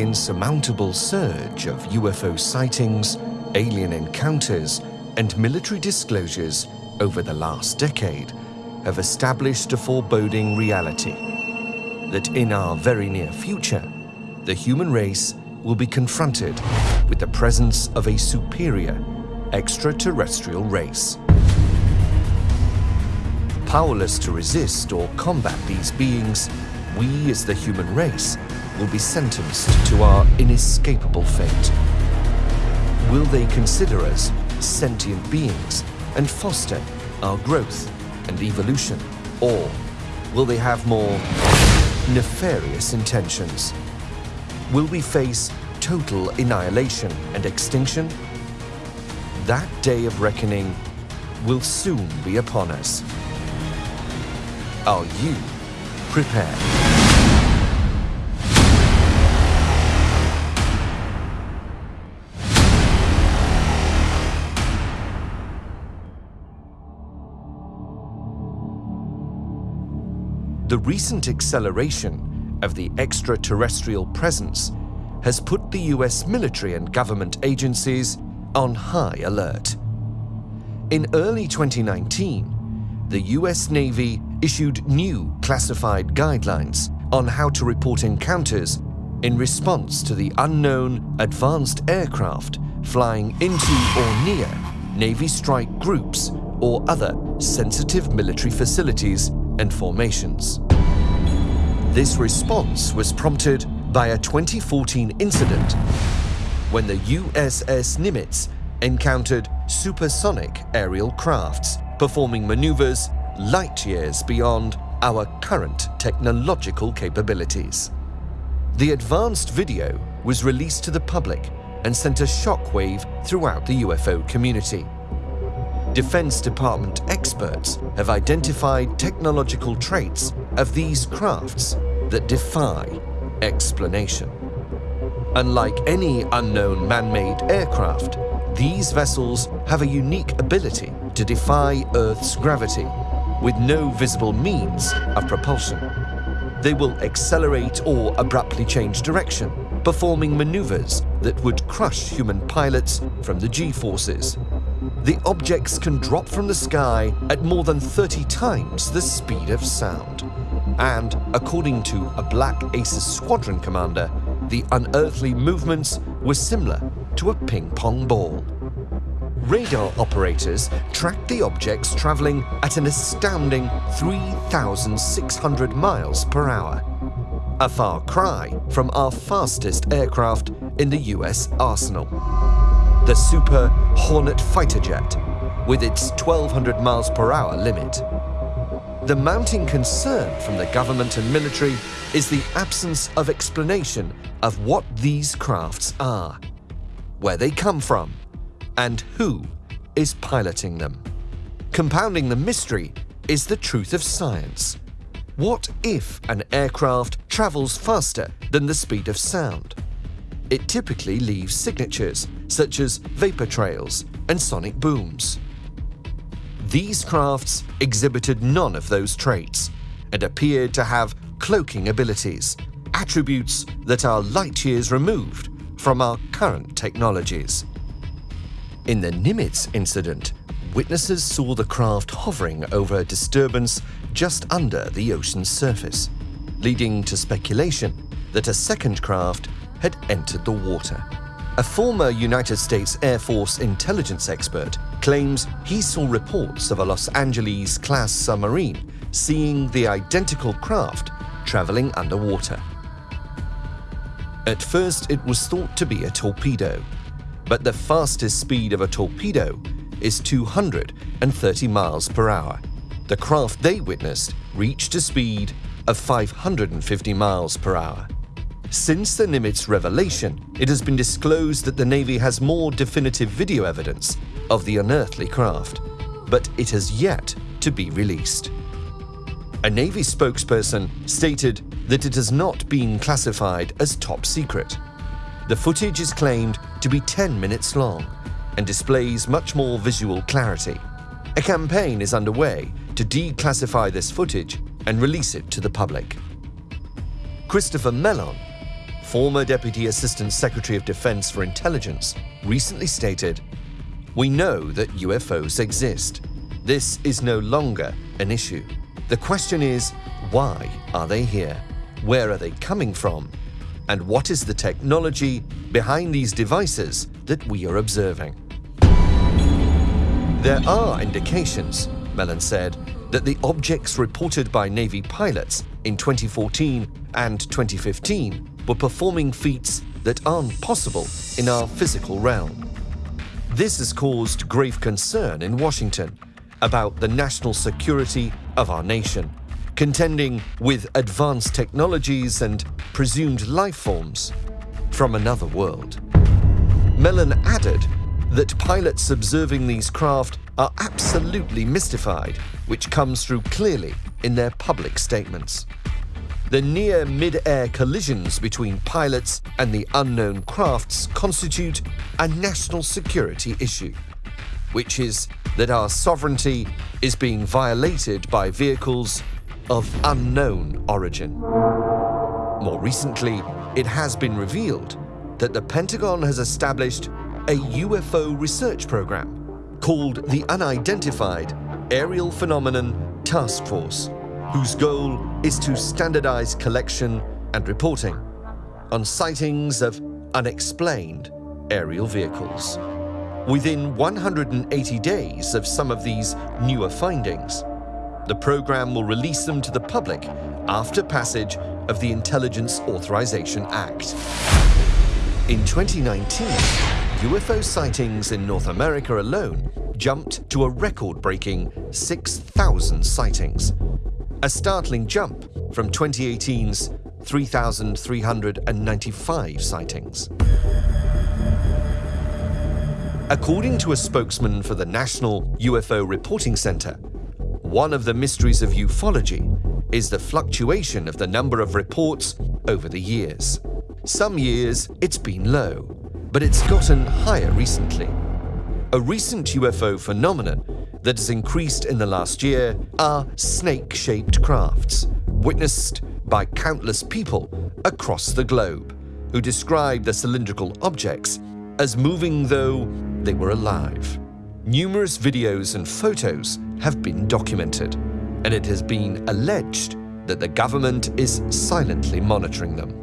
The insurmountable surge of UFO sightings, alien encounters, and military disclosures over the last decade have established a foreboding reality that in our very near future, the human race will be confronted with the presence of a superior extraterrestrial race. Powerless to resist or combat these beings, we as the human race will be sentenced to our inescapable fate. Will they consider us sentient beings and foster our growth and evolution? Or will they have more nefarious intentions? Will we face total annihilation and extinction? That day of reckoning will soon be upon us. Are you prepared? The recent acceleration of the extraterrestrial presence has put the US military and government agencies on high alert. In early 2019, the US Navy issued new classified guidelines on how to report encounters in response to the unknown advanced aircraft flying into or near Navy strike groups or other sensitive military facilities and formations. This response was prompted by a 2014 incident when the USS Nimitz encountered supersonic aerial crafts performing maneuvers light years beyond our current technological capabilities. The advanced video was released to the public and sent a shockwave throughout the UFO community. Defense Department experts have identified technological traits of these crafts that defy explanation. Unlike any unknown man-made aircraft, these vessels have a unique ability to defy Earth's gravity with no visible means of propulsion. They will accelerate or abruptly change direction, performing maneuvers that would crush human pilots from the G-forces. The objects can drop from the sky at more than 30 times the speed of sound. And, according to a Black Aces squadron commander, the unearthly movements were similar to a ping-pong ball. Radar operators tracked the objects traveling at an astounding 3,600 miles per hour. A far cry from our fastest aircraft in the US arsenal. The Super Hornet fighter jet, with its 1,200 miles per hour limit. The mounting concern from the government and military is the absence of explanation of what these crafts are, where they come from, and who is piloting them. Compounding the mystery is the truth of science. What if an aircraft travels faster than the speed of sound? It typically leaves signatures such as vapor trails and sonic booms. These crafts exhibited none of those traits and appeared to have cloaking abilities, attributes that are light years removed from our current technologies. In the Nimitz incident, witnesses saw the craft hovering over a disturbance just under the ocean's surface, leading to speculation that a second craft had entered the water. A former United States Air Force intelligence expert claims he saw reports of a Los Angeles class submarine seeing the identical craft traveling underwater. At first, it was thought to be a torpedo, but the fastest speed of a torpedo is 230 miles per hour. The craft they witnessed reached a speed of 550 miles per hour. Since the Nimitz revelation, it has been disclosed that the Navy has more definitive video evidence of the unearthly craft, but it has yet to be released. A Navy spokesperson stated that it has not been classified as top secret. The footage is claimed to be 10 minutes long and displays much more visual clarity. A campaign is underway to declassify this footage and release it to the public. Christopher Mellon, former Deputy Assistant Secretary of Defense for Intelligence, recently stated, We know that UFOs exist. This is no longer an issue. The question is, why are they here? Where are they coming from? And what is the technology behind these devices that we are observing? There are indications, Mellon said, that the objects reported by Navy pilots in 2014 and 2015 were performing feats that aren't possible in our physical realm. This has caused grave concern in Washington about the national security of our nation, contending with advanced technologies and presumed life forms from another world. Mellon added that pilots observing these craft are absolutely mystified, which comes through clearly in their public statements. The near mid-air collisions between pilots and the unknown crafts constitute a national security issue, which is that our sovereignty is being violated by vehicles of unknown origin. More recently, it has been revealed that the Pentagon has established a UFO research program called the Unidentified Aerial Phenomenon Task Force, whose goal is to standardize collection and reporting on sightings of unexplained aerial vehicles. Within 180 days of some of these newer findings, the program will release them to the public after passage of the Intelligence Authorization Act. In 2019, UFO sightings in North America alone jumped to a record-breaking 6,000 sightings, a startling jump from 2018's 3,395 sightings. According to a spokesman for the National UFO Reporting Center, one of the mysteries of ufology is the fluctuation of the number of reports over the years. Some years it's been low, but it's gotten higher recently. A recent UFO phenomenon that has increased in the last year are snake-shaped crafts, witnessed by countless people across the globe, who describe the cylindrical objects as moving though they were alive. Numerous videos and photos have been documented, and it has been alleged that the government is silently monitoring them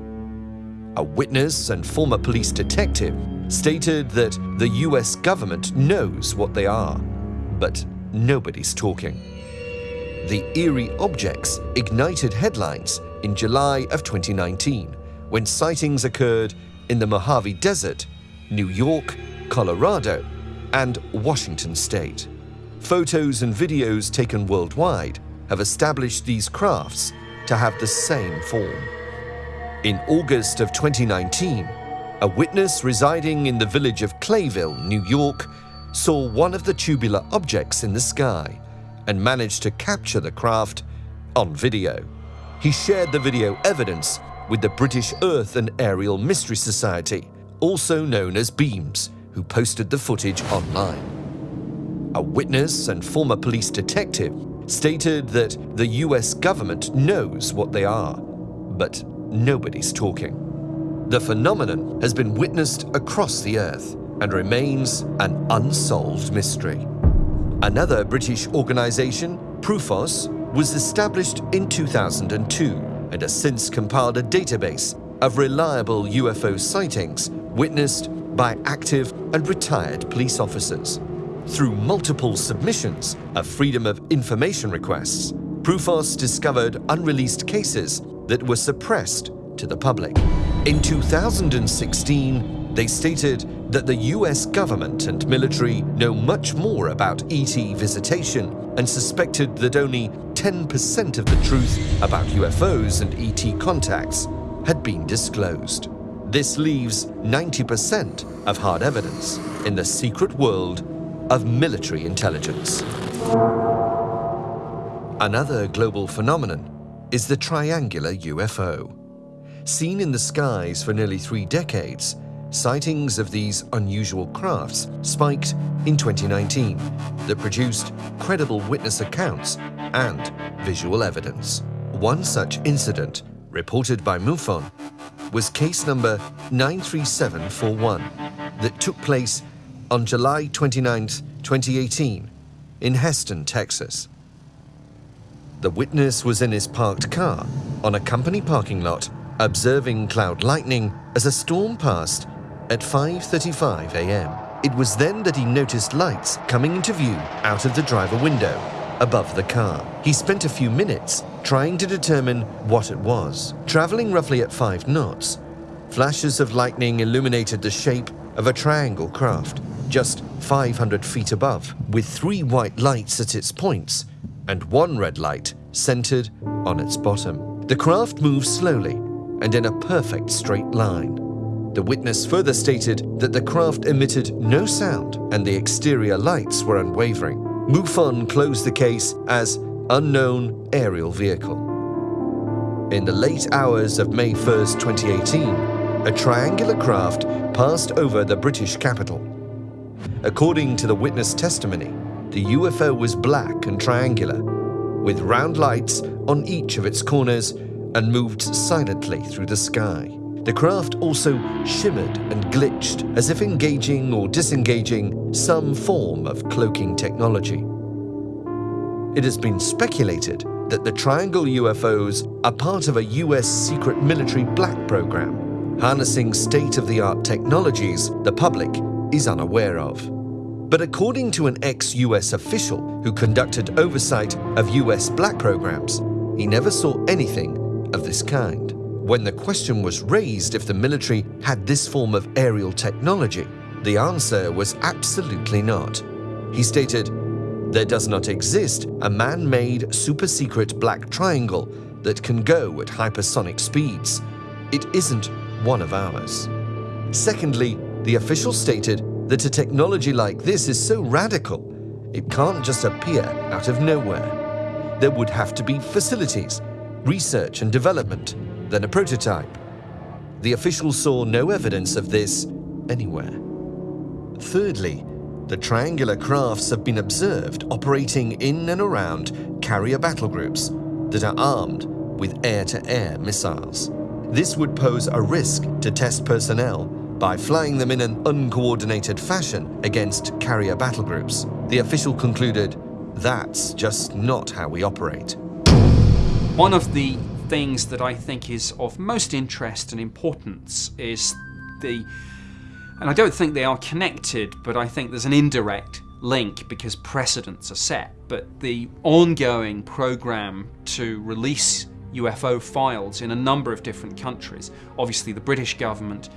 a witness and former police detective, stated that the US government knows what they are, but nobody's talking. The eerie objects ignited headlines in July of 2019 when sightings occurred in the Mojave Desert, New York, Colorado, and Washington state. Photos and videos taken worldwide have established these crafts to have the same form. In August of 2019, a witness residing in the village of Clayville, New York, saw one of the tubular objects in the sky and managed to capture the craft on video. He shared the video evidence with the British Earth and Aerial Mystery Society, also known as BEAMS, who posted the footage online. A witness and former police detective stated that the US government knows what they are, but nobody's talking. The phenomenon has been witnessed across the Earth and remains an unsolved mystery. Another British organisation, Prufos, was established in 2002 and has since compiled a database of reliable UFO sightings witnessed by active and retired police officers. Through multiple submissions of Freedom of Information requests, Prufos discovered unreleased cases that were suppressed to the public. In 2016, they stated that the US government and military know much more about ET visitation and suspected that only 10% of the truth about UFOs and ET contacts had been disclosed. This leaves 90% of hard evidence in the secret world of military intelligence. Another global phenomenon is the triangular UFO. Seen in the skies for nearly three decades, sightings of these unusual crafts spiked in 2019 that produced credible witness accounts and visual evidence. One such incident, reported by MUFON, was case number 93741 that took place on July 29, 2018, in Houston, Texas. The witness was in his parked car on a company parking lot observing cloud lightning as a storm passed at 5.35 a.m. It was then that he noticed lights coming into view out of the driver window above the car. He spent a few minutes trying to determine what it was. Traveling roughly at 5 knots, flashes of lightning illuminated the shape of a triangle craft just 500 feet above, with three white lights at its points and one red light centered on its bottom. The craft moved slowly and in a perfect straight line. The witness further stated that the craft emitted no sound and the exterior lights were unwavering. MUFON closed the case as unknown aerial vehicle. In the late hours of May 1, 2018, a triangular craft passed over the British capital. According to the witness testimony, the UFO was black and triangular, with round lights on each of its corners and moved silently through the sky. The craft also shimmered and glitched as if engaging or disengaging some form of cloaking technology. It has been speculated that the triangle UFOs are part of a US secret military black program, harnessing state-of-the-art technologies the public is unaware of. But according to an ex-US official who conducted oversight of US black programs, he never saw anything of this kind. When the question was raised if the military had this form of aerial technology, the answer was absolutely not. He stated, there does not exist a man-made super-secret black triangle that can go at hypersonic speeds. It isn't one of ours. Secondly, the official stated that a technology like this is so radical, it can't just appear out of nowhere. There would have to be facilities, research and development, then a prototype. The official saw no evidence of this anywhere. Thirdly, the triangular crafts have been observed operating in and around carrier battle groups that are armed with air-to-air -air missiles. This would pose a risk to test personnel by flying them in an uncoordinated fashion against carrier battle groups. The official concluded, that's just not how we operate. One of the things that I think is of most interest and importance is the, and I don't think they are connected, but I think there's an indirect link because precedents are set, but the ongoing program to release UFO files in a number of different countries. Obviously the British government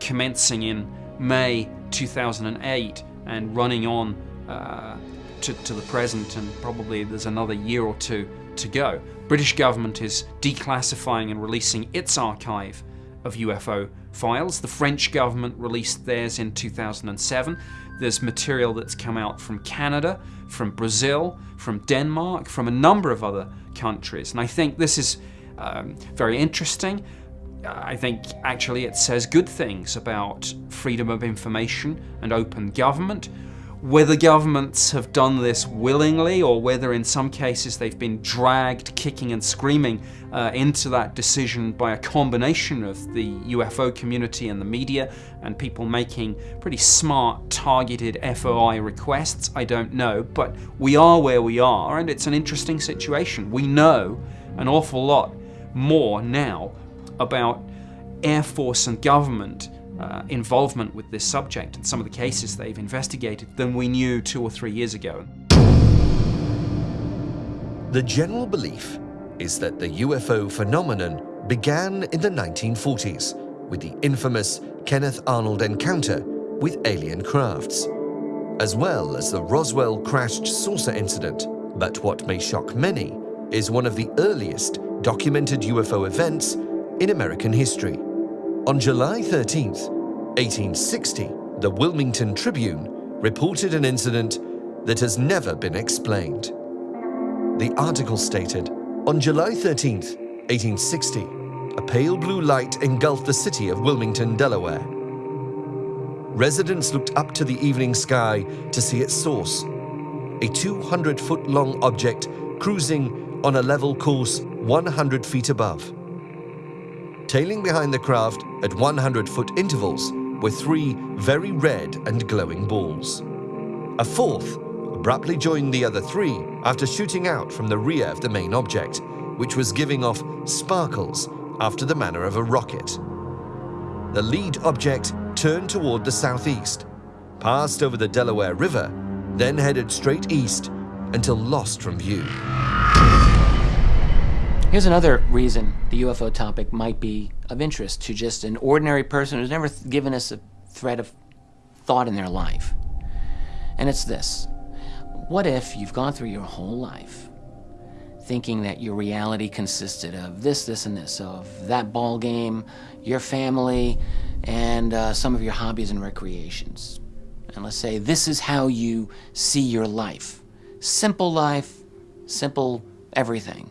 commencing in May 2008 and running on uh, to, to the present and probably there's another year or two to go. British government is declassifying and releasing its archive of UFO files. The French government released theirs in 2007. There's material that's come out from Canada, from Brazil, from Denmark, from a number of other countries. And I think this is um, very interesting. I think actually it says good things about freedom of information and open government. Whether governments have done this willingly or whether in some cases they've been dragged kicking and screaming uh, into that decision by a combination of the UFO community and the media and people making pretty smart targeted FOI requests, I don't know. But we are where we are and it's an interesting situation. We know an awful lot more now about Air Force and government uh, involvement with this subject and some of the cases they've investigated than we knew two or three years ago. The general belief is that the UFO phenomenon began in the 1940s with the infamous Kenneth Arnold encounter with alien crafts, as well as the Roswell crashed saucer incident. But what may shock many is one of the earliest documented UFO events in American history. On July 13, 1860, the Wilmington Tribune reported an incident that has never been explained. The article stated, on July 13, 1860, a pale blue light engulfed the city of Wilmington, Delaware. Residents looked up to the evening sky to see its source, a 200-foot long object cruising on a level course 100 feet above. Tailing behind the craft at 100-foot intervals were three very red and glowing balls. A fourth abruptly joined the other three after shooting out from the rear of the main object, which was giving off sparkles after the manner of a rocket. The lead object turned toward the southeast, passed over the Delaware River, then headed straight east until lost from view. Here's another reason the UFO topic might be of interest to just an ordinary person who's never given us a thread of thought in their life. And it's this. What if you've gone through your whole life thinking that your reality consisted of this, this, and this, of that ball game, your family, and uh, some of your hobbies and recreations. And let's say this is how you see your life. Simple life, simple everything.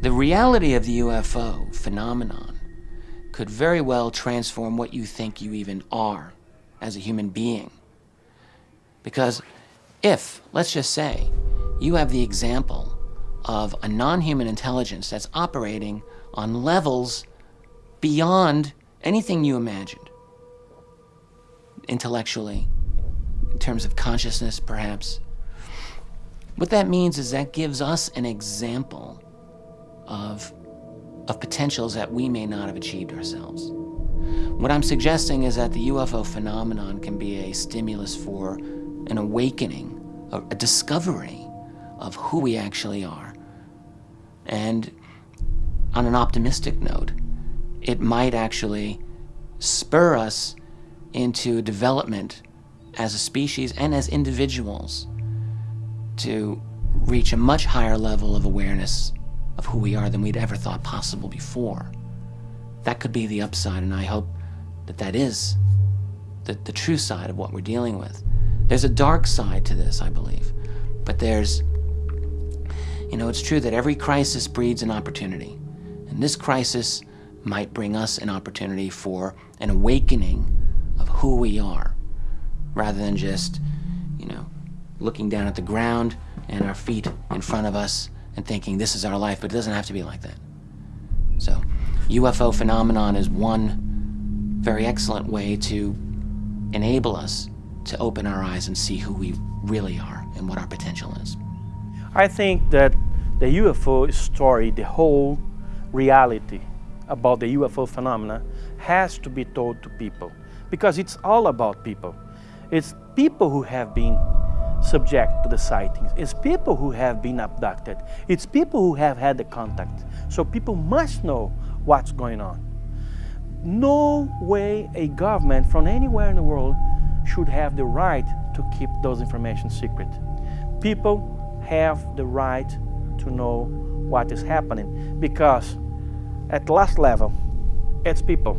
The reality of the UFO phenomenon could very well transform what you think you even are as a human being. Because if, let's just say, you have the example of a non-human intelligence that's operating on levels beyond anything you imagined, intellectually, in terms of consciousness, perhaps, what that means is that gives us an example of, of potentials that we may not have achieved ourselves. What I'm suggesting is that the UFO phenomenon can be a stimulus for an awakening, a, a discovery of who we actually are. And on an optimistic note, it might actually spur us into development as a species and as individuals to reach a much higher level of awareness of who we are than we'd ever thought possible before. That could be the upside, and I hope that that is the, the true side of what we're dealing with. There's a dark side to this, I believe, but there's, you know, it's true that every crisis breeds an opportunity, and this crisis might bring us an opportunity for an awakening of who we are, rather than just, you know, looking down at the ground and our feet in front of us and thinking this is our life, but it doesn't have to be like that. So, UFO phenomenon is one very excellent way to enable us to open our eyes and see who we really are and what our potential is. I think that the UFO story, the whole reality about the UFO phenomena has to be told to people because it's all about people. It's people who have been subject to the sightings. It's people who have been abducted. It's people who have had the contact. So people must know what's going on. No way a government from anywhere in the world should have the right to keep those information secret. People have the right to know what is happening because at last level, it's people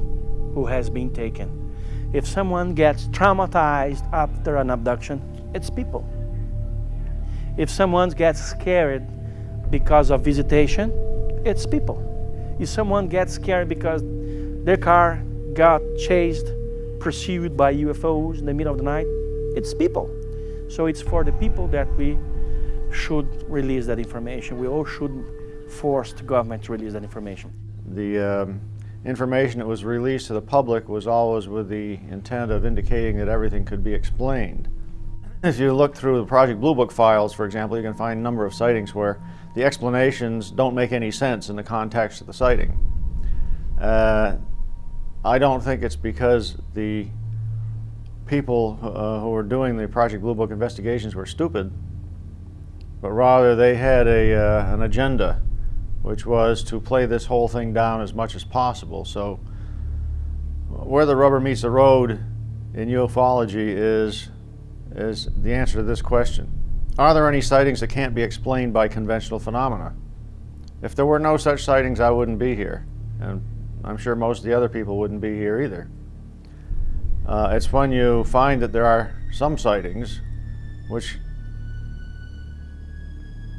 who has been taken. If someone gets traumatized after an abduction, it's people. If someone gets scared because of visitation, it's people. If someone gets scared because their car got chased, pursued by UFOs in the middle of the night, it's people. So it's for the people that we should release that information. We all should force the government to release that information. The um, information that was released to the public was always with the intent of indicating that everything could be explained. If you look through the Project Blue Book files, for example, you can find a number of sightings where the explanations don't make any sense in the context of the sighting. Uh, I don't think it's because the people uh, who were doing the Project Blue Book investigations were stupid, but rather they had a, uh, an agenda, which was to play this whole thing down as much as possible. So where the rubber meets the road in ufology is, is the answer to this question. Are there any sightings that can't be explained by conventional phenomena? If there were no such sightings, I wouldn't be here. And I'm sure most of the other people wouldn't be here either. Uh, it's when you find that there are some sightings which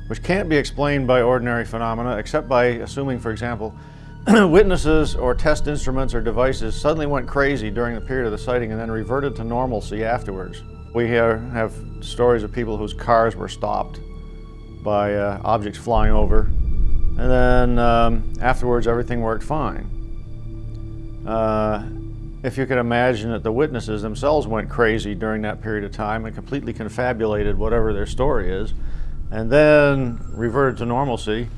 which can't be explained by ordinary phenomena except by assuming, for example, witnesses or test instruments or devices suddenly went crazy during the period of the sighting and then reverted to normalcy afterwards. We have, have stories of people whose cars were stopped by uh, objects flying over, and then um, afterwards everything worked fine. Uh, if you can imagine that the witnesses themselves went crazy during that period of time and completely confabulated whatever their story is, and then reverted to normalcy,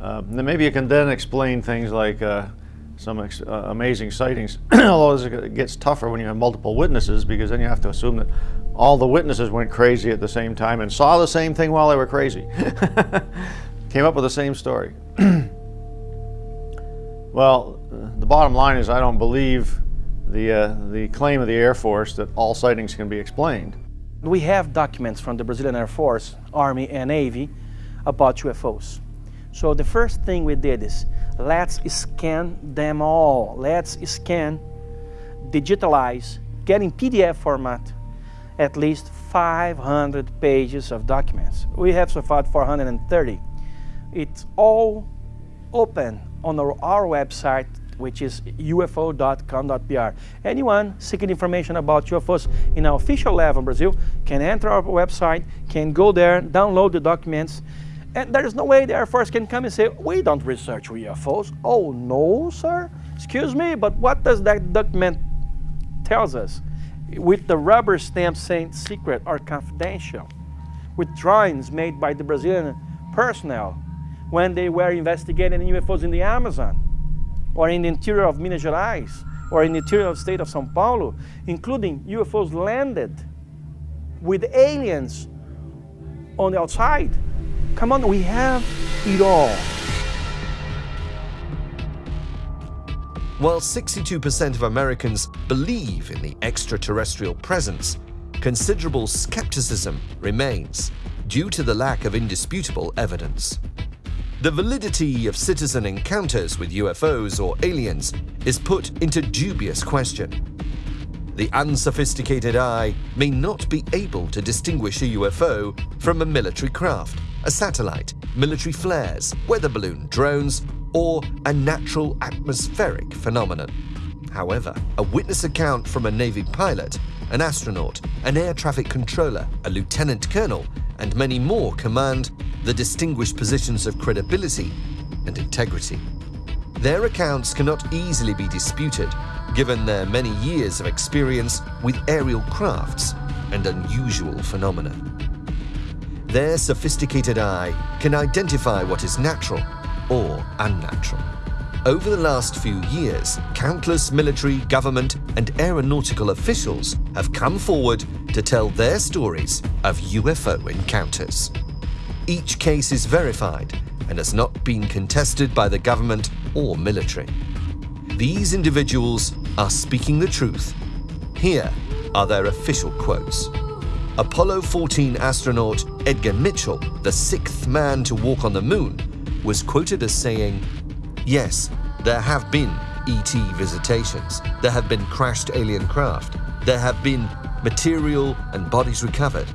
uh, then maybe you can then explain things like uh, some uh, amazing sightings, although it gets tougher when you have multiple witnesses because then you have to assume that all the witnesses went crazy at the same time and saw the same thing while they were crazy. Came up with the same story. well, the bottom line is I don't believe the, uh, the claim of the Air Force that all sightings can be explained. We have documents from the Brazilian Air Force, Army, and Navy about UFOs. So the first thing we did is let's scan them all. Let's scan, digitalize, get in PDF format at least 500 pages of documents. We have so far 430. It's all open on our, our website which is ufo.com.br. Anyone seeking information about UFOs in our official lab in Brazil can enter our website, can go there, download the documents, and there is no way the Air Force can come and say, we don't research UFOs. Oh, no, sir? Excuse me, but what does that document tells us? With the rubber stamp saying secret or confidential, with drawings made by the Brazilian personnel when they were investigating UFOs in the Amazon or in the interior of Minas Gerais, or in the interior of the state of São Paulo, including UFOs landed with aliens on the outside. Come on, we have it all. While 62% of Americans believe in the extraterrestrial presence, considerable skepticism remains due to the lack of indisputable evidence. The validity of citizen encounters with UFOs or aliens is put into dubious question. The unsophisticated eye may not be able to distinguish a UFO from a military craft, a satellite, military flares, weather balloon, drones, or a natural atmospheric phenomenon. However, a witness account from a Navy pilot, an astronaut, an air traffic controller, a lieutenant colonel, and many more command the distinguished positions of credibility and integrity. Their accounts cannot easily be disputed, given their many years of experience with aerial crafts and unusual phenomena. Their sophisticated eye can identify what is natural or unnatural. Over the last few years, countless military, government, and aeronautical officials have come forward to tell their stories of UFO encounters. Each case is verified and has not been contested by the government or military. These individuals are speaking the truth. Here are their official quotes. Apollo 14 astronaut Edgar Mitchell, the sixth man to walk on the moon, was quoted as saying, Yes, there have been ET visitations, there have been crashed alien craft, there have been material and bodies recovered,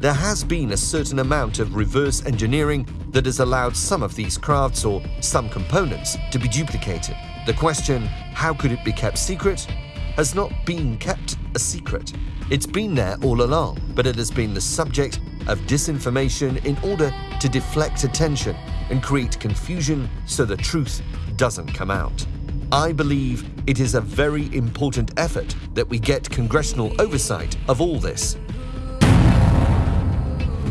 there has been a certain amount of reverse engineering that has allowed some of these crafts or some components to be duplicated. The question, how could it be kept secret, has not been kept a secret. It's been there all along, but it has been the subject of disinformation in order to deflect attention and create confusion so the truth doesn't come out. I believe it is a very important effort that we get congressional oversight of all this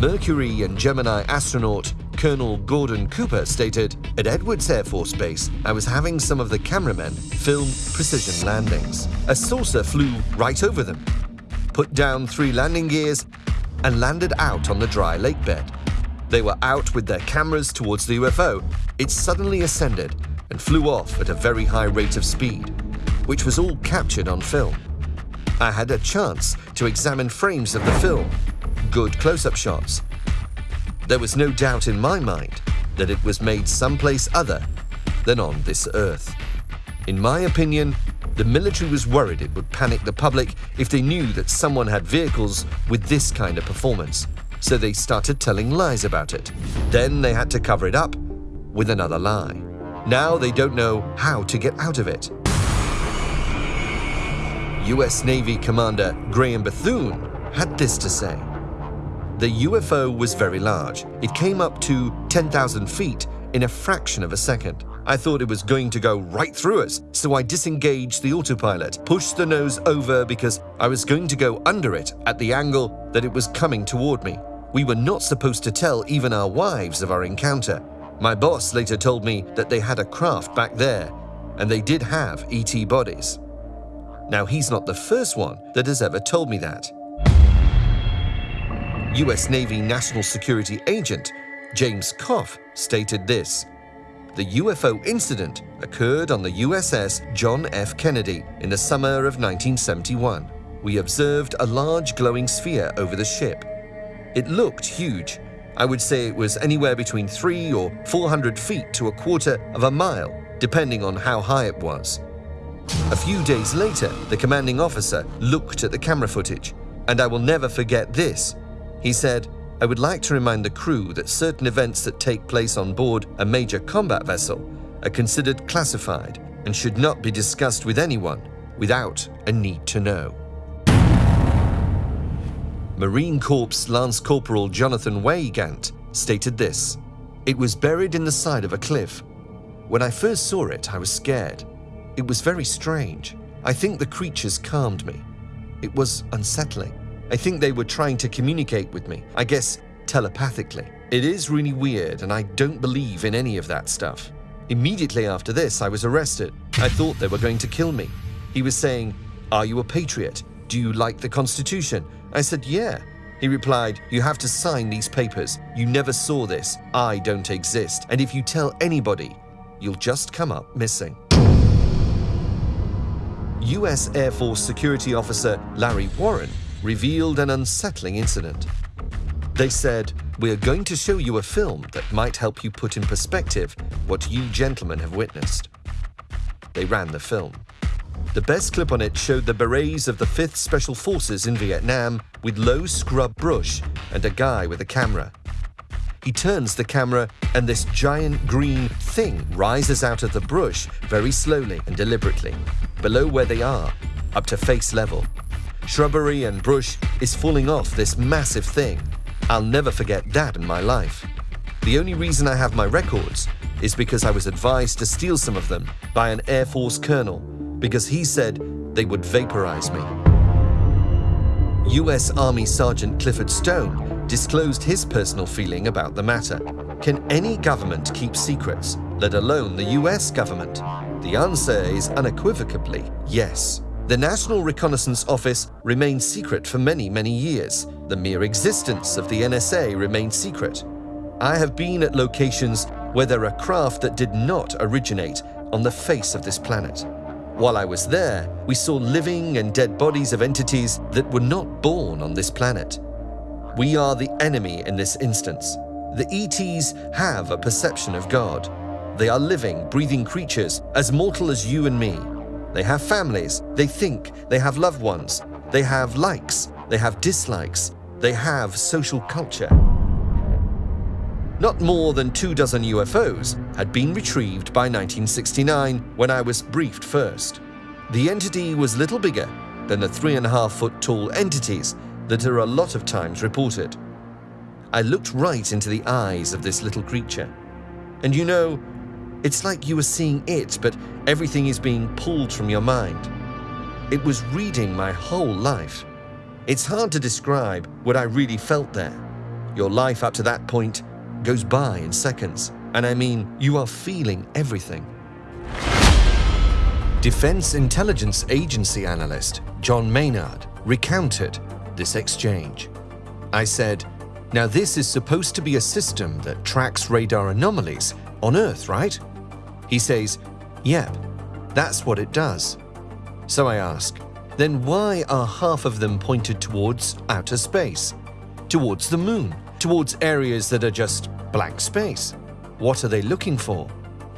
Mercury and Gemini astronaut Colonel Gordon Cooper stated, At Edwards Air Force Base, I was having some of the cameramen film precision landings. A saucer flew right over them, put down three landing gears, and landed out on the dry lake bed. They were out with their cameras towards the UFO. It suddenly ascended and flew off at a very high rate of speed. which was all captured on film. I had a chance to examine frames of the film, good close up shots. There was no doubt in my mind that it was made someplace other than on this earth. In my opinion, the military was worried it would panic the public if they knew that someone had vehicles with this kind of performance, so they started telling lies about it. Then they had to cover it up with another lie. Now they don't know how to get out of it. US Navy Commander Graham Bethune had this to say. The UFO was very large. It came up to 10,000 feet in a fraction of a second. I thought it was going to go right through us, so I disengaged the autopilot, pushed the nose over because I was going to go under it at the angle that it was coming toward me. We were not supposed to tell even our wives of our encounter. My boss later told me that they had a craft back there, and they did have ET bodies. Now, he's not the first one that has ever told me that. US Navy National Security Agent James Kopf stated this The UFO incident occurred on the USS John F. Kennedy in the summer of 1971. We observed a large glowing sphere over the ship. It looked huge. I would say it was anywhere between three or 400 feet to a quarter of a mile, depending on how high it was. A few days later, the commanding officer looked at the camera footage, and I will never forget this. He said, I would like to remind the crew that certain events that take place on board a major combat vessel are considered classified and should not be discussed with anyone without a need to know. Marine Corps Lance Corporal Jonathan Weygandt stated this It was buried in the side of a cliff. When I first saw it, I was scared. It was very strange. I think the creatures calmed me. It was unsettling. I think they were trying to communicate with me, I guess telepathically. It is really weird, and I don't believe in any of that stuff. Immediately after this, I was arrested. I thought they were going to kill me. He was saying, Are you a patriot? Do you like the Constitution? I said, Yeah. He replied, You have to sign these papers. You never saw this. I don't exist. And if you tell anybody, you'll just come up missing. US Air Force Security Officer Larry Warren revealed an unsettling incident. They said, We're going to show you a film that might help you put in perspective what you gentlemen have witnessed. They ran the film. The best clip on it showed the berets of the 5th Special Forces in Vietnam with low scrub brush and a guy with a camera. He turns the camera, and this giant green thing rises out of the brush very slowly and deliberately, below where they are, up to face level. Shrubbery and brush is falling off this massive thing. I'll never forget that in my life. The only reason I have my records is because I was advised to steal some of them by an Air Force colonel because he said they would vaporize me. US Army Sergeant Clifford Stone disclosed his personal feeling about the matter. Can any government keep secrets, let alone the US government? The answer is unequivocally yes. The National Reconnaissance Office remained secret for many, many years. The mere existence of the NSA remained secret. I have been at locations where there are craft that did not originate on the face of this planet. While I was there, we saw living and dead bodies of entities that were not born on this planet. We are the enemy in this instance. The ETs have a perception of God. They are living, breathing creatures, as mortal as you and me. They have families, they think, they have loved ones, they have likes, they have dislikes, they have social culture. Not more than two dozen UFOs had been retrieved by 1969 when I was briefed first. The entity was little bigger than the three and a half foot tall entities that are a lot of times reported. I looked right into the eyes of this little creature. And you know, it's like you were seeing it, but everything is being pulled from your mind. It was reading my whole life. It's hard to describe what I really felt there. Your life up to that point goes by in seconds, and I mean, you are feeling everything. Defense Intelligence Agency analyst John Maynard recounted this exchange. I said, Now, this is supposed to be a system that tracks radar anomalies on Earth, right? He says, Yep, that's what it does. So I ask, then why are half of them pointed towards outer space? Towards the moon? Towards areas that are just blank space? What are they looking for?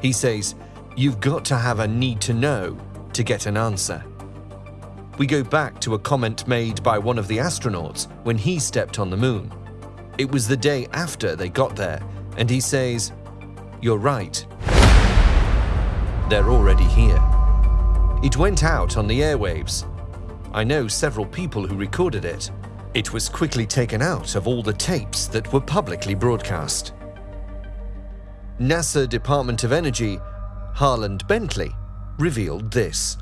He says, You've got to have a need to know to get an answer. We go back to a comment made by one of the astronauts when he stepped on the moon. It was the day after they got there, and he says, You're right. They're already here. It went out on the airwaves. I know several people who recorded it. It was quickly taken out of all the tapes that were publicly broadcast. NASA Department of Energy, Harland Bentley, revealed this.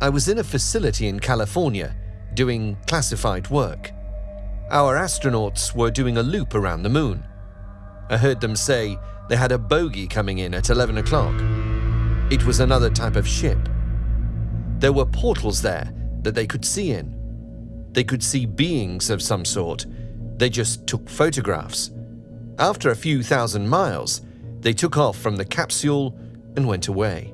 I was in a facility in California doing classified work. Our astronauts were doing a loop around the moon. I heard them say they had a bogey coming in at 11 o'clock. It was another type of ship. There were portals there that they could see in. They could see beings of some sort. They just took photographs. After a few thousand miles, they took off from the capsule and went away.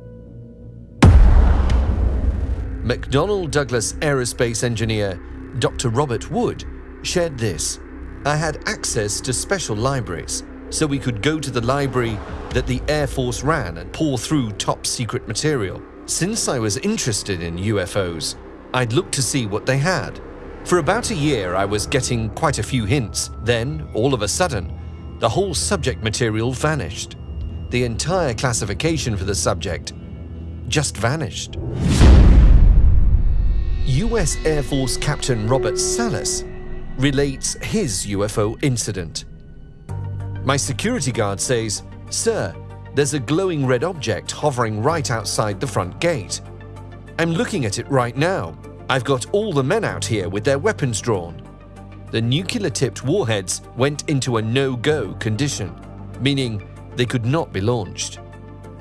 McDonnell Douglas aerospace engineer Dr. Robert Wood shared this. I had access to special libraries, so we could go to the library that the Air Force ran and pour through top secret material. Since I was interested in UFOs, I'd look to see what they had. For about a year, I was getting quite a few hints. Then, all of a sudden, the whole subject material vanished. The entire classification for the subject just vanished. US Air Force Captain Robert Salas relates his UFO incident. My security guard says, Sir, there's a glowing red object hovering right outside the front gate. I'm looking at it right now. I've got all the men out here with their weapons drawn. The nuclear tipped warheads went into a no go condition, meaning they could not be launched.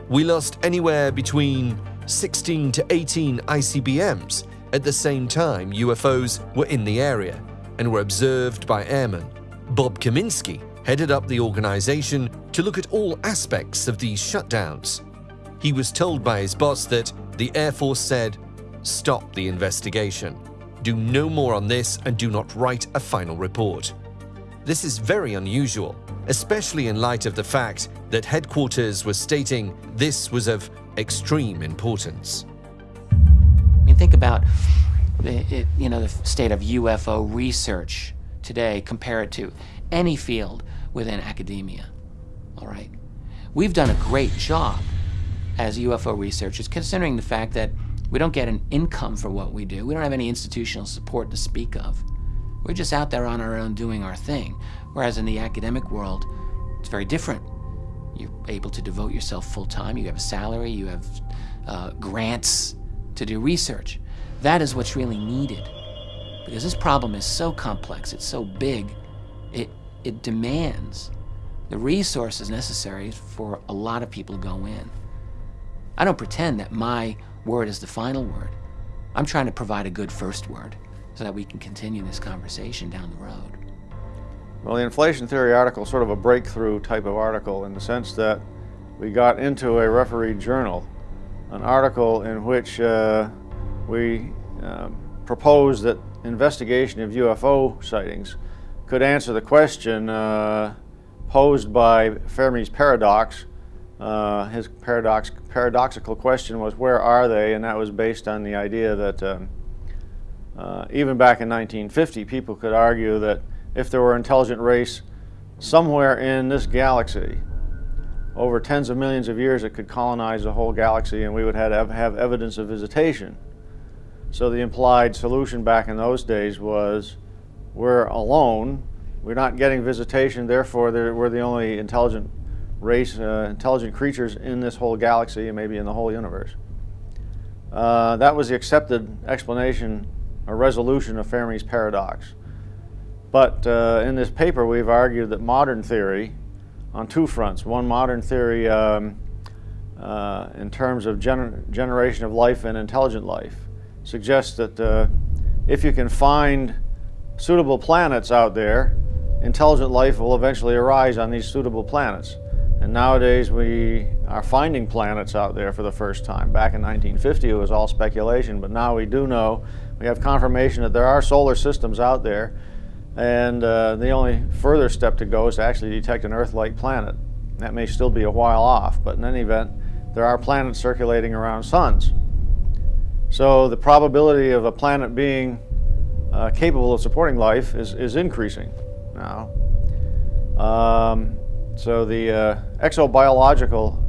We lost anywhere between 16 to 18 ICBMs at the same time, UFOs were in the area and were observed by airmen. Bob Kaminski headed up the organization to look at all aspects of these shutdowns. He was told by his boss that the Air Force said, Stop the investigation. Do no more on this and do not write a final report. This is very unusual, especially in light of the fact that headquarters was stating this was of extreme importance I mean, think about it, you know the state of UFO research today. Compare it to any field within academia. All right, we've done a great job as UFO researchers, considering the fact that we don't get an income for what we do. We don't have any institutional support to speak of. We're just out there on our own doing our thing. Whereas in the academic world, it's very different. You're able to devote yourself full time. You have a salary. You have uh, grants to do research. That is what's really needed. Because this problem is so complex, it's so big, it, it demands the resources necessary for a lot of people to go in. I don't pretend that my word is the final word. I'm trying to provide a good first word so that we can continue this conversation down the road. Well, the inflation theory article is sort of a breakthrough type of article in the sense that we got into a refereed journal an article in which uh, we uh, proposed that investigation of UFO sightings could answer the question uh, posed by Fermi's paradox. Uh, his paradox, paradoxical question was, where are they? And that was based on the idea that um, uh, even back in 1950, people could argue that if there were intelligent race somewhere in this galaxy, over tens of millions of years it could colonize the whole galaxy and we would have, have evidence of visitation. So the implied solution back in those days was we're alone, we're not getting visitation, therefore we're the only intelligent race, uh, intelligent creatures in this whole galaxy and maybe in the whole universe. Uh, that was the accepted explanation or resolution of Fermi's paradox. But uh, in this paper we've argued that modern theory on two fronts. One, modern theory um, uh, in terms of gener generation of life and intelligent life suggests that uh, if you can find suitable planets out there, intelligent life will eventually arise on these suitable planets. And nowadays we are finding planets out there for the first time. Back in 1950 it was all speculation, but now we do know, we have confirmation that there are solar systems out there and uh, the only further step to go is to actually detect an Earth-like planet. That may still be a while off, but in any event, there are planets circulating around suns. So the probability of a planet being uh, capable of supporting life is, is increasing now. Um, so the uh, exobiological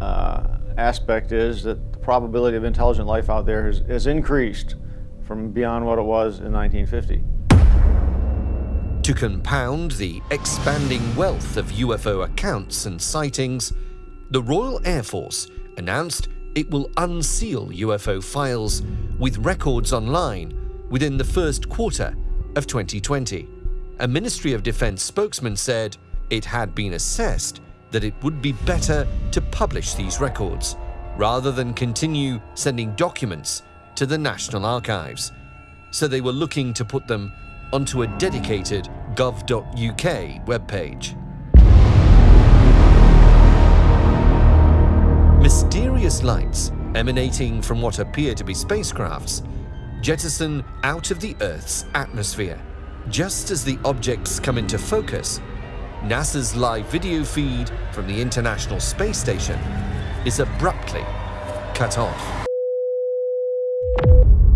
uh, aspect is that the probability of intelligent life out there has, has increased from beyond what it was in 1950. To compound the expanding wealth of UFO accounts and sightings, the Royal Air Force announced it will unseal UFO files with records online within the first quarter of 2020. A Ministry of Defense spokesman said it had been assessed that it would be better to publish these records rather than continue sending documents to the National Archives. So they were looking to put them onto a dedicated gov.uk webpage. Mysterious lights emanating from what appear to be spacecrafts jettison out of the Earth's atmosphere. Just as the objects come into focus, NASA's live video feed from the International Space Station is abruptly cut off.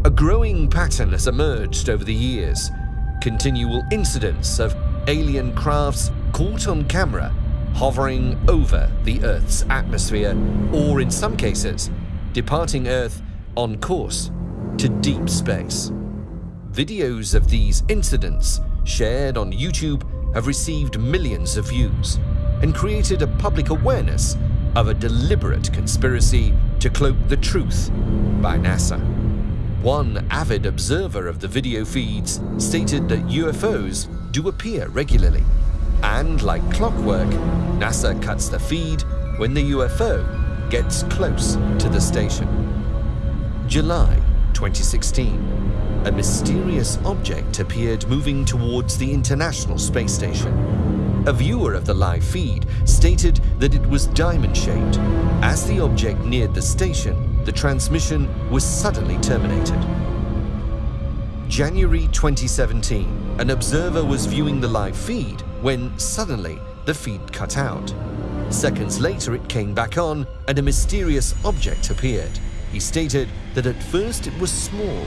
A growing pattern has emerged over the years continual incidents of alien crafts caught on camera hovering over the Earth's atmosphere, or in some cases, departing Earth on course to deep space. Videos of these incidents, shared on YouTube, have received millions of views and created a public awareness of a deliberate conspiracy to cloak the truth by NASA. One avid observer of the video feeds stated that UFOs do appear regularly. And like clockwork, NASA cuts the feed when the UFO gets close to the station. July 2016. A mysterious object appeared moving towards the International Space Station. A viewer of the live feed stated that it was diamond-shaped. As the object neared the station, the transmission was suddenly terminated. January 2017, an observer was viewing the live feed when suddenly the feed cut out. Seconds later, it came back on and a mysterious object appeared. He stated that at first it was small,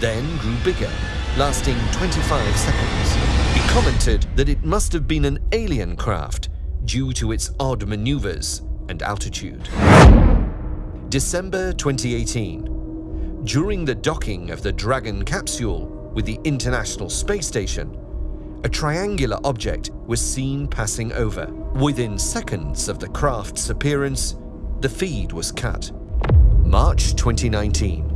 then grew bigger, lasting 25 seconds. He commented that it must have been an alien craft due to its odd maneuvers and altitude. December 2018. During the docking of the Dragon capsule with the International Space Station, a triangular object was seen passing over. Within seconds of the craft's appearance, the feed was cut. March 2019.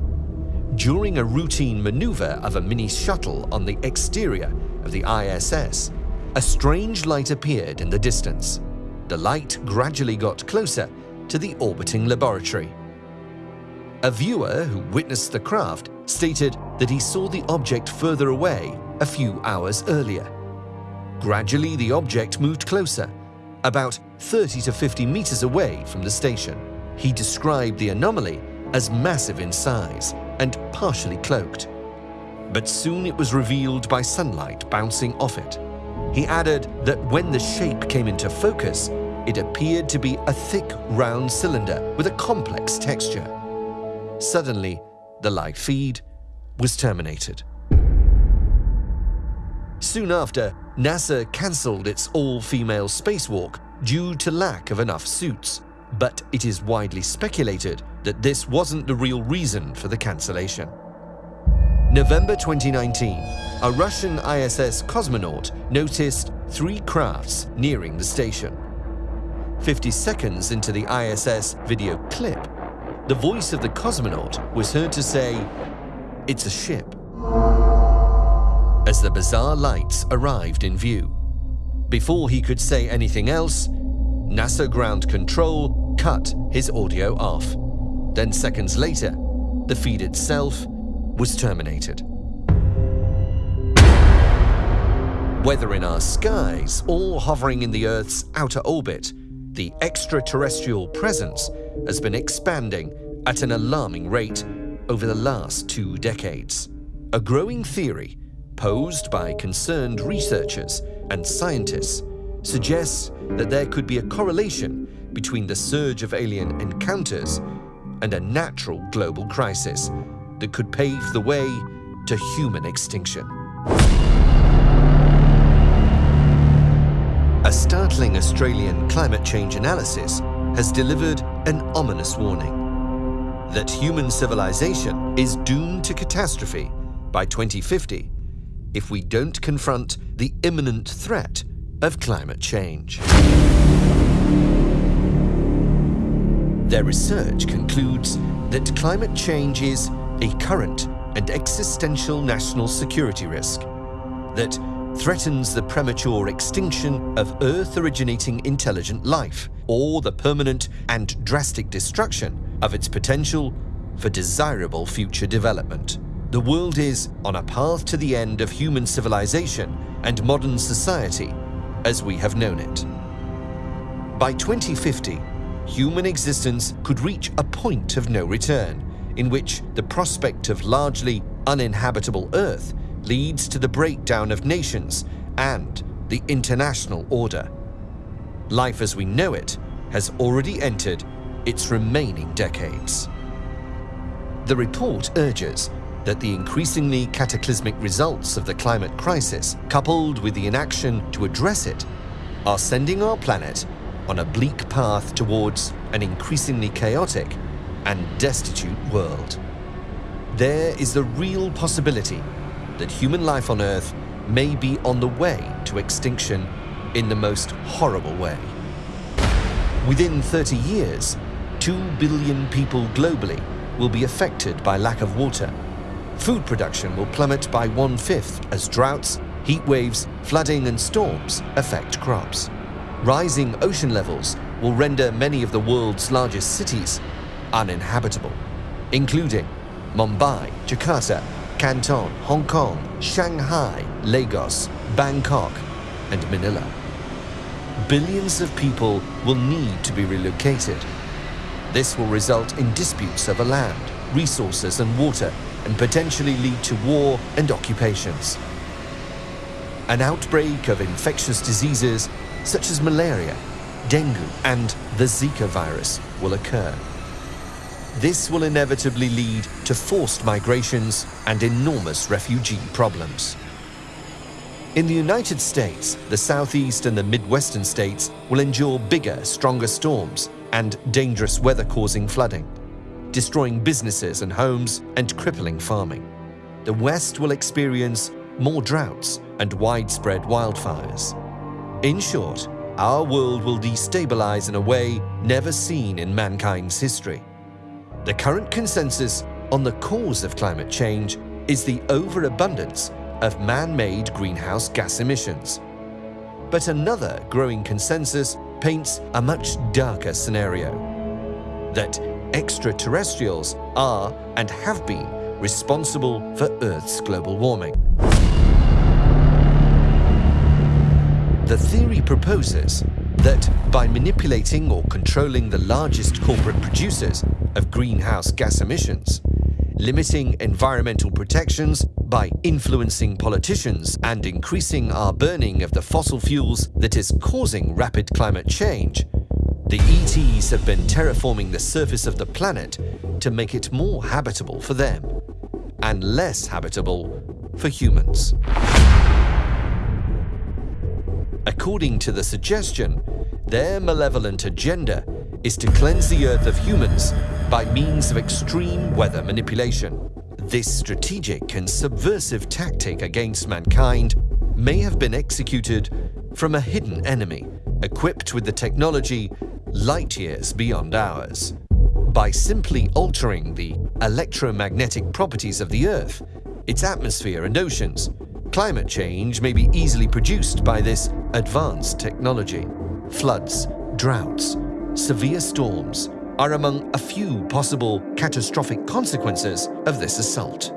During a routine maneuver of a mini shuttle on the exterior of the ISS, a strange light appeared in the distance. The light gradually got closer to the orbiting laboratory. A viewer who witnessed the craft stated that he saw the object further away a few hours earlier. Gradually, the object moved closer, about 30 to 50 meters away from the station. He described the anomaly as massive in size and partially cloaked. But soon it was revealed by sunlight bouncing off it. He added that when the shape came into focus, it appeared to be a thick, round cylinder with a complex texture. Suddenly, the live feed was terminated. Soon after, NASA cancelled its all-female spacewalk due to lack of enough suits, but it is widely speculated that this wasn't the real reason for the cancellation. November 2019, a Russian ISS cosmonaut noticed three crafts nearing the station. 50 seconds into the ISS video clip, the voice of the cosmonaut was heard to say, It's a ship. As the bizarre lights arrived in view. Before he could say anything else, NASA Ground Control cut his audio off. Then seconds later, the feed itself was terminated. Whether in our skies or hovering in the Earth's outer orbit, the extraterrestrial presence has been expanding at an alarming rate over the last two decades. A growing theory posed by concerned researchers and scientists suggests that there could be a correlation between the surge of alien encounters and a natural global crisis that could pave the way to human extinction. A startling Australian climate change analysis has delivered an ominous warning that human civilization is doomed to catastrophe by 2050 if we don't confront the imminent threat of climate change. Their research concludes that climate change is a current and existential national security risk that threatens the premature extinction of Earth-originating intelligent life or the permanent and drastic destruction of its potential for desirable future development. The world is on a path to the end of human civilization and modern society as we have known it. By 2050, human existence could reach a point of no return in which the prospect of largely uninhabitable Earth leads to the breakdown of nations and the international order. Life as we know it has already entered its remaining decades. The report urges that the increasingly cataclysmic results of the climate crisis, coupled with the inaction to address it, are sending our planet on a bleak path towards an increasingly chaotic and destitute world. There is the real possibility that human life on Earth may be on the way to extinction in the most horrible way. Within 30 years, 2 billion people globally will be affected by lack of water. Food production will plummet by one-fifth as droughts, heat waves, flooding and storms affect crops. Rising ocean levels will render many of the world's largest cities uninhabitable, including Mumbai, Jakarta, Canton, Hong Kong, Shanghai, Lagos, Bangkok, and Manila. Billions of people will need to be relocated. This will result in disputes over land, resources and water and potentially lead to war and occupations. An outbreak of infectious diseases such as malaria, dengue and the Zika virus will occur. This will inevitably lead to forced migrations and enormous refugee problems. In the United States, the southeast and the midwestern states will endure bigger, stronger storms and dangerous weather-causing flooding, destroying businesses and homes and crippling farming. The west will experience more droughts and widespread wildfires. In short, our world will destabilize in a way never seen in mankind's history. The current consensus on the cause of climate change is the overabundance of man-made greenhouse gas emissions. But another growing consensus paints a much darker scenario. That extraterrestrials are and have been responsible for Earth's global warming. The theory proposes that by manipulating or controlling the largest corporate producers of greenhouse gas emissions, limiting environmental protections by influencing politicians and increasing our burning of the fossil fuels that is causing rapid climate change, the ETs have been terraforming the surface of the planet to make it more habitable for them and less habitable for humans. According to the suggestion, their malevolent agenda is to cleanse the Earth of humans by means of extreme weather manipulation. This strategic and subversive tactic against mankind may have been executed from a hidden enemy, equipped with the technology light years beyond ours. By simply altering the electromagnetic properties of the Earth, its atmosphere and oceans, climate change may be easily produced by this advanced technology. Floods, droughts, severe storms are among a few possible catastrophic consequences of this assault.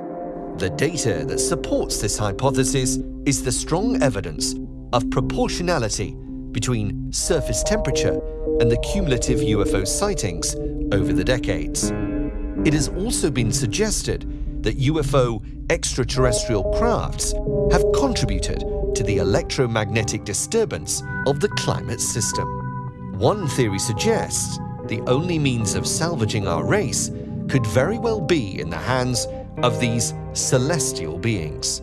The data that supports this hypothesis is the strong evidence of proportionality between surface temperature and the cumulative UFO sightings over the decades. It has also been suggested that UFO extraterrestrial crafts have contributed to the electromagnetic disturbance of the climate system. One theory suggests the only means of salvaging our race could very well be in the hands of these celestial beings.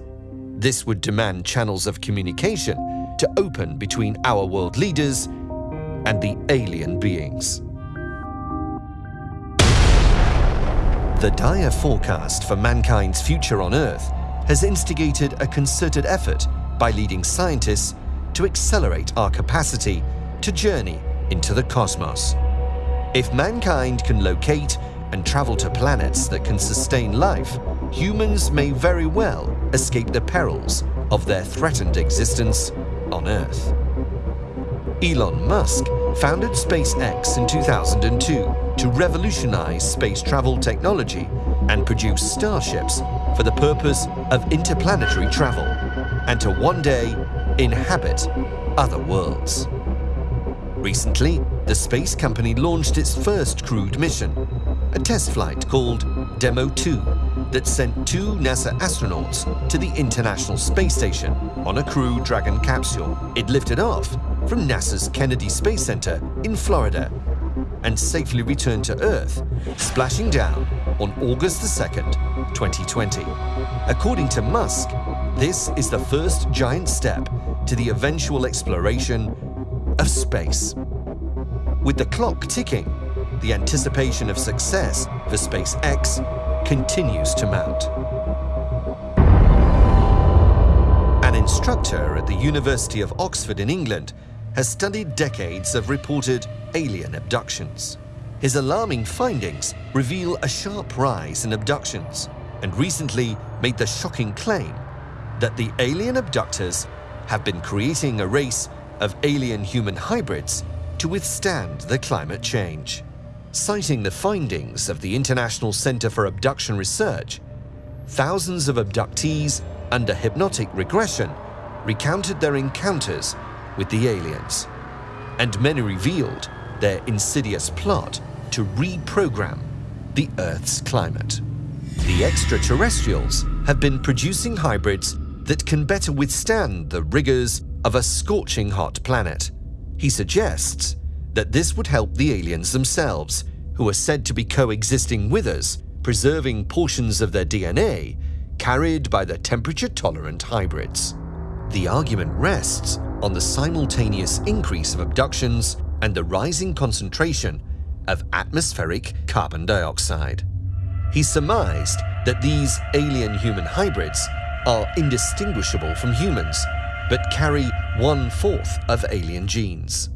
This would demand channels of communication to open between our world leaders and the alien beings. The dire forecast for mankind's future on Earth has instigated a concerted effort by leading scientists to accelerate our capacity to journey into the cosmos. If mankind can locate and travel to planets that can sustain life, humans may very well escape the perils of their threatened existence on Earth. Elon Musk founded SpaceX in 2002 to revolutionize space travel technology and produce starships for the purpose of interplanetary travel and to one day inhabit other worlds. Recently, the space company launched its first crewed mission, a test flight called Demo 2 that sent two NASA astronauts to the International Space Station on a Crew Dragon capsule. It lifted off from NASA's Kennedy Space Center in Florida and safely returned to Earth, splashing down on August the 2nd, 2020. According to Musk, this is the first giant step to the eventual exploration of space. With the clock ticking, the anticipation of success for SpaceX continues to mount. An instructor at the University of Oxford in England has studied decades of reported alien abductions. His alarming findings reveal a sharp rise in abductions and recently made the shocking claim that the alien abductors have been creating a race of alien-human hybrids to withstand the climate change. Citing the findings of the International Center for Abduction Research, thousands of abductees under hypnotic regression recounted their encounters with the aliens, and many revealed their insidious plot to reprogram the Earth's climate. The extraterrestrials have been producing hybrids that can better withstand the rigors of a scorching hot planet. He suggests that this would help the aliens themselves, who are said to be coexisting with us, preserving portions of their DNA carried by the temperature-tolerant hybrids. The argument rests on the simultaneous increase of abductions and the rising concentration of atmospheric carbon dioxide. He surmised that these alien-human hybrids are indistinguishable from humans, but carry one-fourth of alien genes.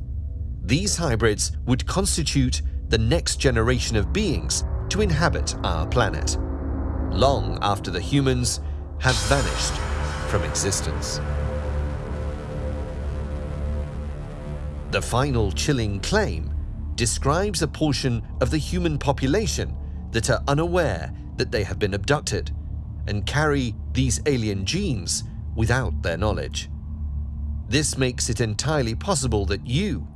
These hybrids would constitute the next generation of beings to inhabit our planet, long after the humans have vanished from existence. The final chilling claim describes a portion of the human population that are unaware that they have been abducted and carry these alien genes without their knowledge. This makes it entirely possible that you,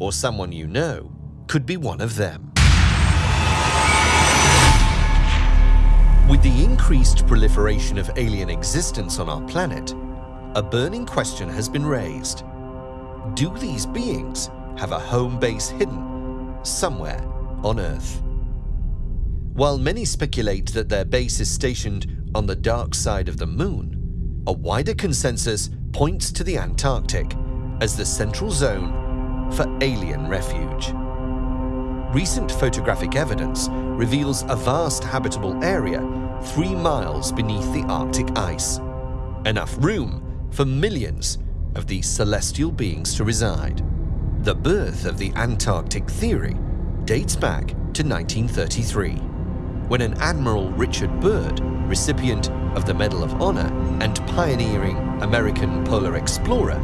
or someone you know, could be one of them. With the increased proliferation of alien existence on our planet, a burning question has been raised. Do these beings have a home base hidden somewhere on Earth? While many speculate that their base is stationed on the dark side of the moon, a wider consensus points to the Antarctic as the central zone for alien refuge. Recent photographic evidence reveals a vast habitable area three miles beneath the Arctic ice, enough room for millions of these celestial beings to reside. The birth of the Antarctic theory dates back to 1933, when an Admiral Richard Byrd, recipient of the Medal of Honor and pioneering American polar explorer,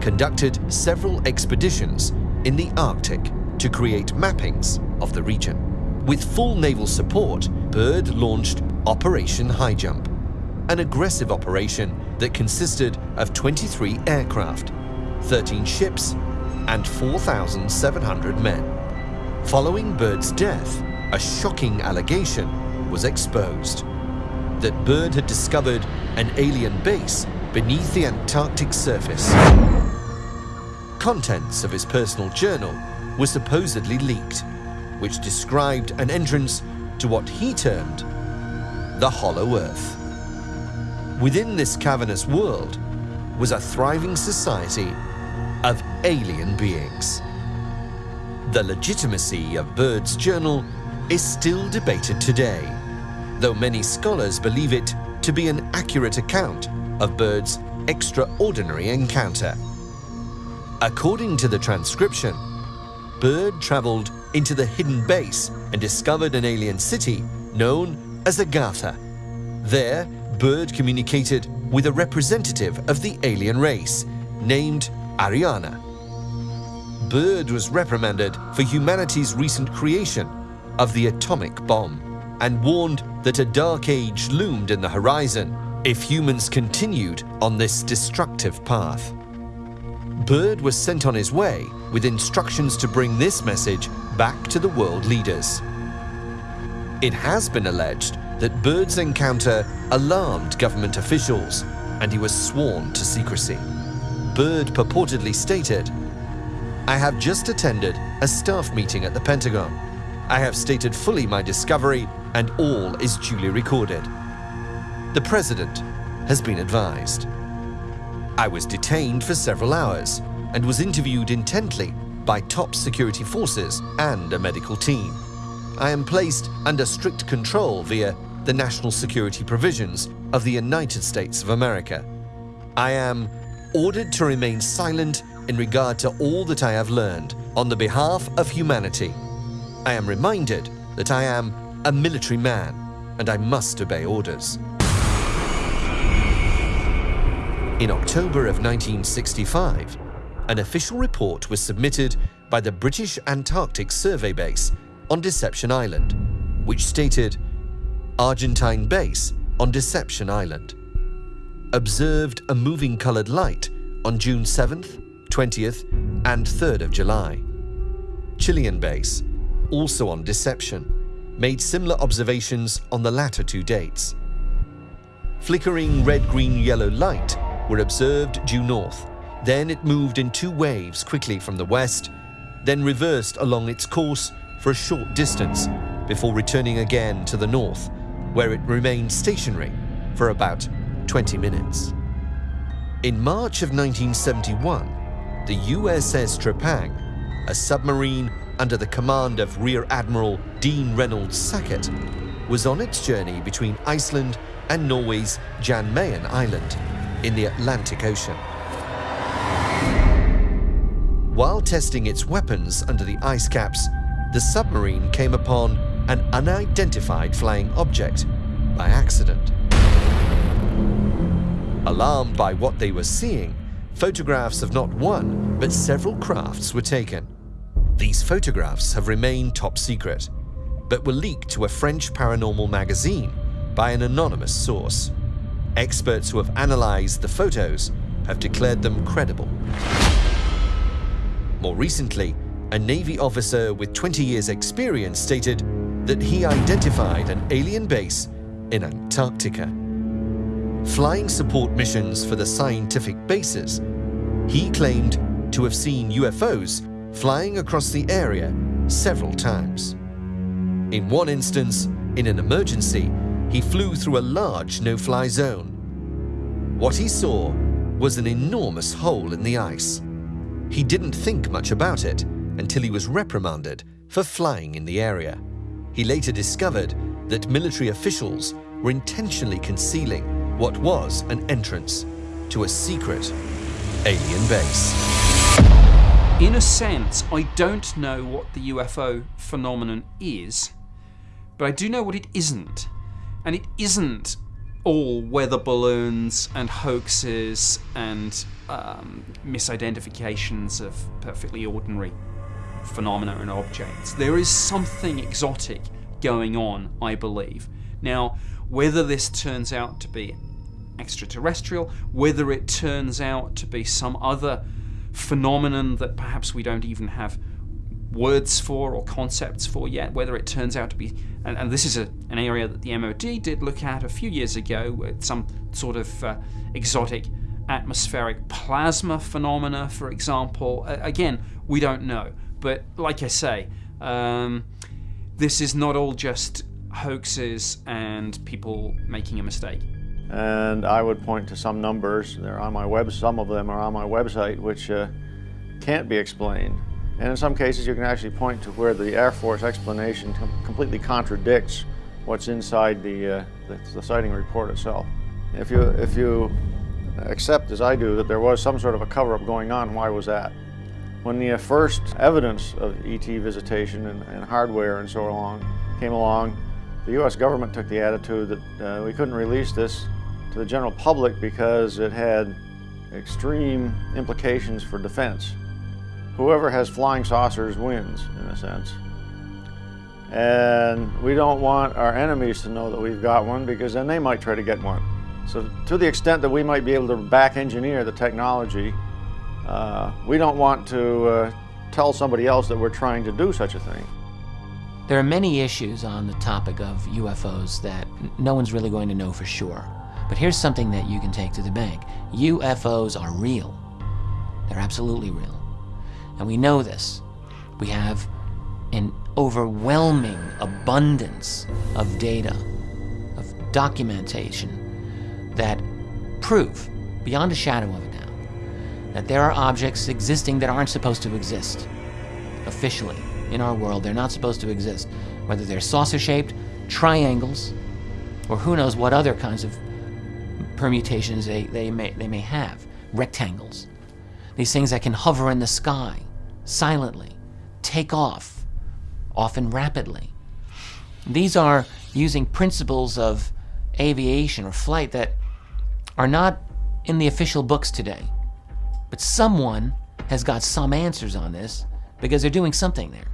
conducted several expeditions in the Arctic to create mappings of the region. With full naval support, Byrd launched Operation High Jump, an aggressive operation that consisted of 23 aircraft, 13 ships, and 4,700 men. Following Byrd's death, a shocking allegation was exposed that Byrd had discovered an alien base beneath the Antarctic surface. Contents of his personal journal were supposedly leaked, which described an entrance to what he termed the Hollow Earth. Within this cavernous world was a thriving society of alien beings. The legitimacy of Byrd's journal is still debated today, though many scholars believe it to be an accurate account of Byrd's extraordinary encounter. According to the transcription, Byrd traveled into the hidden base and discovered an alien city known as Agartha. There, Byrd communicated with a representative of the alien race named Ariana. Byrd was reprimanded for humanity's recent creation of the atomic bomb and warned that a dark age loomed in the horizon if humans continued on this destructive path. Byrd was sent on his way with instructions to bring this message back to the world leaders. It has been alleged that Byrd's encounter alarmed government officials and he was sworn to secrecy. Byrd purportedly stated, I have just attended a staff meeting at the Pentagon. I have stated fully my discovery and all is duly recorded. The President has been advised. I was detained for several hours and was interviewed intently by top security forces and a medical team. I am placed under strict control via the national security provisions of the United States of America. I am ordered to remain silent in regard to all that I have learned on the behalf of humanity. I am reminded that I am a military man and I must obey orders. In October of 1965, an official report was submitted by the British Antarctic Survey Base on Deception Island, which stated Argentine base on Deception Island. Observed a moving coloured light on June 7th, 20th, and 3rd of July. Chilean base, also on Deception, made similar observations on the latter two dates. Flickering red, green, yellow light were observed due north. Then it moved in two waves quickly from the west, then reversed along its course for a short distance before returning again to the north, where it remained stationary for about 20 minutes. In March of 1971, the USS Trepang, a submarine under the command of Rear Admiral Dean Reynolds Sackett, was on its journey between Iceland and Norway's Jan Mayen Island in the Atlantic Ocean. While testing its weapons under the ice caps, the submarine came upon an unidentified flying object by accident. Alarmed by what they were seeing, photographs of not one, but several crafts were taken. These photographs have remained top secret, but were leaked to a French paranormal magazine by an anonymous source. Experts who have analyzed the photos have declared them credible. More recently, a Navy officer with 20 years' experience stated that he identified an alien base in Antarctica. Flying support missions for the scientific bases, he claimed to have seen UFOs flying across the area several times. In one instance, in an emergency, he flew through a large no-fly zone. What he saw was an enormous hole in the ice. He didn't think much about it until he was reprimanded for flying in the area. He later discovered that military officials were intentionally concealing what was an entrance to a secret alien base. In a sense, I don't know what the UFO phenomenon is, but I do know what it isn't. And it isn't all weather balloons and hoaxes and um, misidentifications of perfectly ordinary phenomena and objects. There is something exotic going on, I believe. Now, whether this turns out to be extraterrestrial, whether it turns out to be some other phenomenon that perhaps we don't even have words for or concepts for yet, whether it turns out to be, and, and this is a, an area that the MOD did look at a few years ago, some sort of uh, exotic atmospheric plasma phenomena, for example. Uh, again, we don't know. But like I say, um, this is not all just hoaxes and people making a mistake. And I would point to some numbers, they're on my web, some of them are on my website, which uh, can't be explained. And in some cases, you can actually point to where the Air Force explanation com completely contradicts what's inside the, uh, the, the, sighting report itself. If you, if you accept, as I do, that there was some sort of a cover-up going on, why was that? When the first evidence of ET visitation and, and hardware and so along came along, the U.S. government took the attitude that uh, we couldn't release this to the general public because it had extreme implications for defense whoever has flying saucers wins, in a sense. And we don't want our enemies to know that we've got one because then they might try to get one. So to the extent that we might be able to back engineer the technology, uh, we don't want to uh, tell somebody else that we're trying to do such a thing. There are many issues on the topic of UFOs that no one's really going to know for sure. But here's something that you can take to the bank. UFOs are real. They're absolutely real. And we know this. We have an overwhelming abundance of data, of documentation that prove, beyond a shadow of a that there are objects existing that aren't supposed to exist. Officially, in our world, they're not supposed to exist. Whether they're saucer-shaped, triangles, or who knows what other kinds of permutations they, they, may, they may have. Rectangles. These things that can hover in the sky, silently, take off, often rapidly. These are using principles of aviation or flight that are not in the official books today. But someone has got some answers on this because they're doing something there.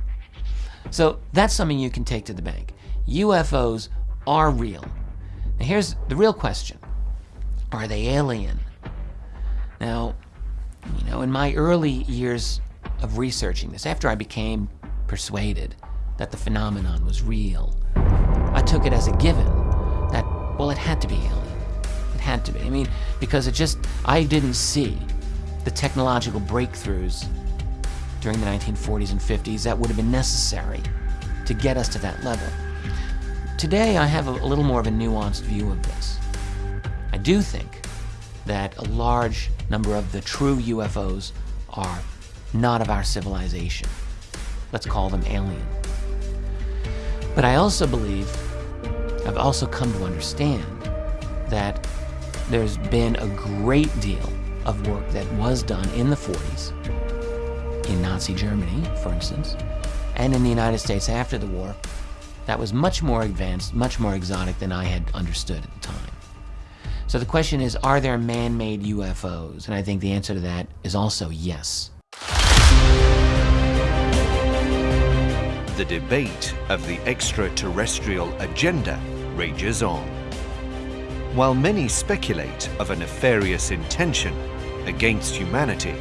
So that's something you can take to the bank. UFOs are real. Now here's the real question. Are they alien? Now, you know, in my early years of researching this, after I became persuaded that the phenomenon was real, I took it as a given that, well, it had to be alien. It had to be. I mean, because it just, I didn't see the technological breakthroughs during the 1940s and 50s that would have been necessary to get us to that level. Today, I have a, little more of a nuanced view of this. I do think that a large number of the true UFOs are not of our civilization. Let's call them alien. But I also believe, I've also come to understand that there's been a great deal of work that was done in the 40s, in Nazi Germany, for instance, and in the United States after the war, that was much more advanced, much more exotic than I had understood at the time. So the question is, are there man-made UFOs? And I think the answer to that is also yes. The debate of the extraterrestrial agenda rages on. While many speculate of a nefarious intention against humanity,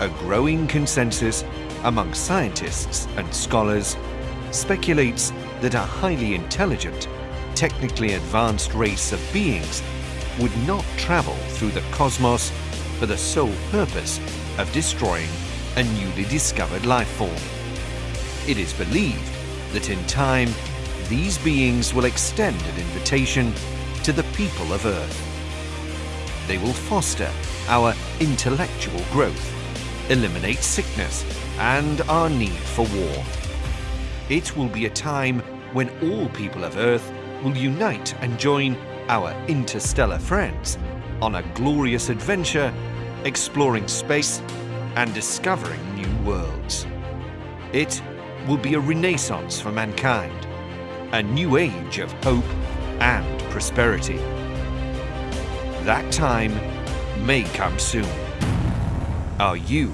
a growing consensus among scientists and scholars speculates that a highly intelligent, technically advanced race of beings would not travel through the cosmos for the sole purpose of destroying a newly discovered life form. It is believed that in time, these beings will extend an invitation to the people of Earth. They will foster our intellectual growth, eliminate sickness and our need for war. It will be a time when all people of Earth will unite and join our interstellar friends on a glorious adventure exploring space and discovering new worlds. It will be a renaissance for mankind, a new age of hope and prosperity. That time may come soon. Are you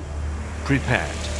prepared?